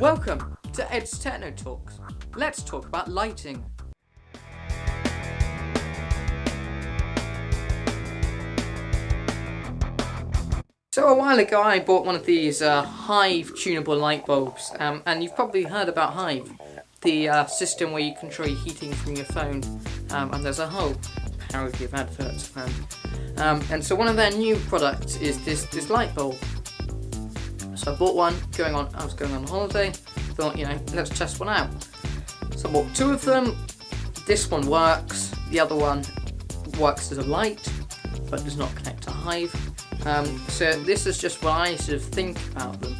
Welcome to Ed's Techno Talks. Let's talk about lighting. So a while ago I bought one of these uh, Hive tunable light bulbs um, and you've probably heard about Hive, the uh, system where you control your heating from your phone um, and there's a whole parody of adverts around. Um, and so one of their new products is this, this light bulb. So I bought one, going on, I was going on holiday, thought, you know, let's test one out. So I bought two of them, this one works, the other one works as a light, but does not connect to Hive. Um, so this is just what I sort of think about them.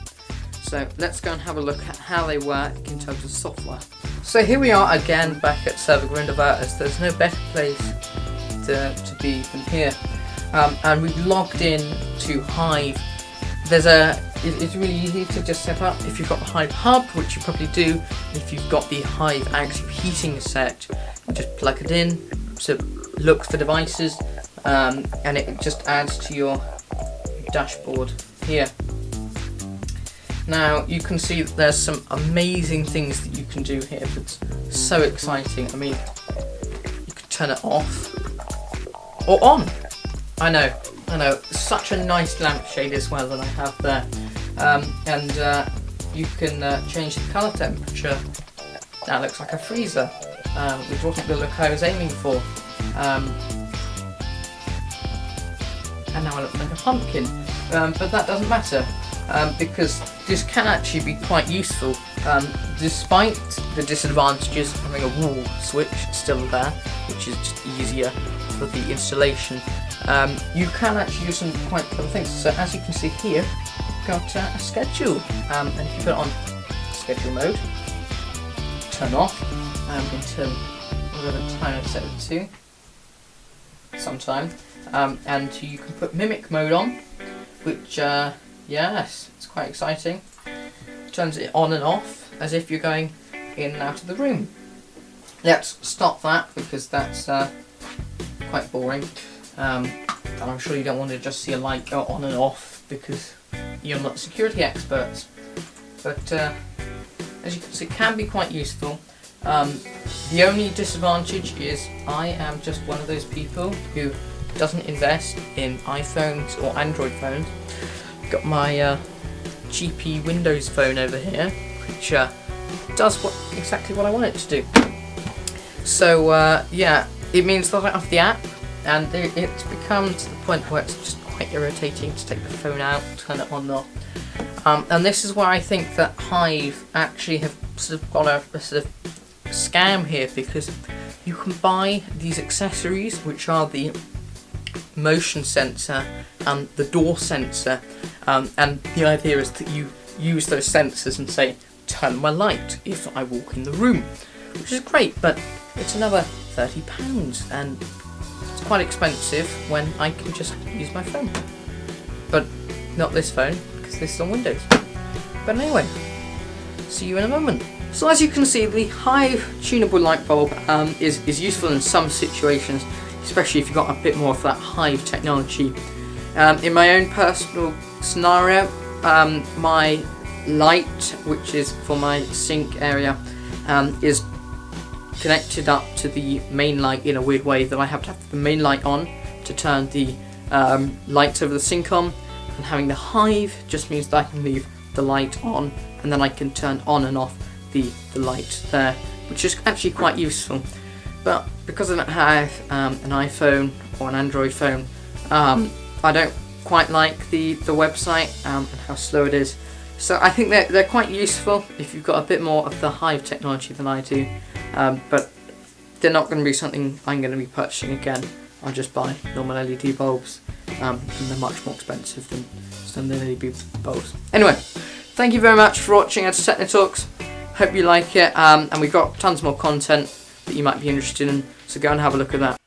So let's go and have a look at how they work in terms of software. So here we are again back at Server Grindelwald there's no better place to, to be than here. Um, and we've logged in to Hive. There's a, it's really easy to just set up if you've got the Hive Hub, which you probably do. If you've got the Hive Active Heating set, just plug it in, so look for devices, um, and it just adds to your dashboard here. Now you can see that there's some amazing things that you can do here that's so exciting. I mean, you can turn it off or on. I know, I know, such a nice lampshade as well that I have there. Um, and uh, you can uh, change the colour temperature. That looks like a freezer, um, which wasn't the look I was aiming for. Um, and now I look like a pumpkin. Um, but that doesn't matter um, because this can actually be quite useful um, despite the disadvantages of having a wall switch still there which is just easier for the installation um, you can actually do some quite clever things. So as you can see here got uh, a schedule. Um, and if you put it on schedule mode turn off um, until whatever time I've set it to sometime. Um, and you can put mimic mode on which uh, yes it's quite exciting. Turns it on and off as if you're going in and out of the room. Let's stop that because that's uh, quite boring um, and I'm sure you don't want to just see a light go on and off because you're not security experts but uh, as you can see it can be quite useful um, the only disadvantage is I am just one of those people who doesn't invest in iPhones or Android phones. Got my uh, GP Windows phone over here, which uh, does what exactly what I want it to do. So uh, yeah, it means that I have the app, and it, it's become to the point where it's just quite irritating to take the phone out, turn it on and off. Um, and this is where I think that Hive actually have sort of got a, a sort of scam here because you can buy these accessories which are the motion sensor and the door sensor um, and the idea is that you use those sensors and say turn my light if I walk in the room which is great but it's another £30 and it's quite expensive when I can just use my phone. But not this phone because this is on Windows. But anyway see you in a moment. So as you can see the Hive tunable light bulb um, is, is useful in some situations especially if you've got a bit more of that Hive technology. Um, in my own personal scenario, um, my light, which is for my sink area, um, is connected up to the main light in a weird way that I have to have the main light on to turn the um, lights over the sink on. And having the hive just means that I can leave the light on and then I can turn on and off the, the light there which is actually quite useful. But because I don't have um, an iPhone or an Android phone, um, I don't quite like the, the website um, and how slow it is. So I think they're, they're quite useful if you've got a bit more of the Hive technology than I do, um, but they're not going to be something I'm going to be purchasing again. I'll just buy normal LED bulbs, um, and they're much more expensive than standard LED bulbs. Anyway, thank you very much for watching Techno Talks. Hope you like it, um, and we've got tons more content that you might be interested in, so go and have a look at that.